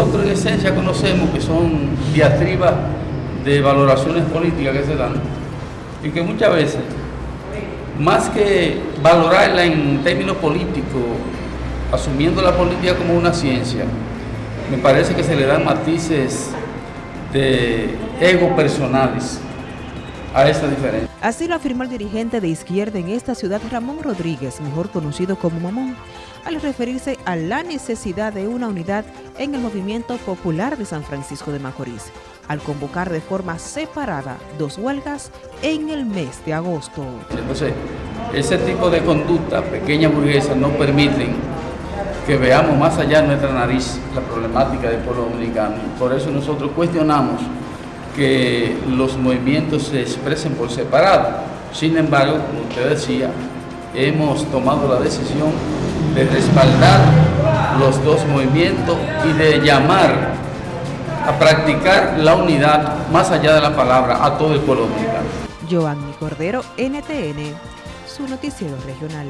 nosotros en esencia conocemos que son diatribas de valoraciones políticas que se dan y que muchas veces, más que valorarla en términos políticos, asumiendo la política como una ciencia, me parece que se le dan matices de ego personales a esta diferencia. Así lo afirmó el dirigente de izquierda en esta ciudad, Ramón Rodríguez, mejor conocido como Mamón, al referirse a la necesidad de una unidad en el movimiento popular de San Francisco de Macorís, al convocar de forma separada dos huelgas en el mes de agosto. Entonces, ese tipo de conducta, pequeña burguesa, no permiten que veamos más allá de nuestra nariz la problemática del pueblo dominicano. Por eso nosotros cuestionamos que los movimientos se expresen por separado. Sin embargo, como usted decía, hemos tomado la decisión de respaldar los dos movimientos y de llamar a practicar la unidad más allá de la palabra a todo el pueblo dominicano. Joanny Cordero, NTN, su noticiero regional.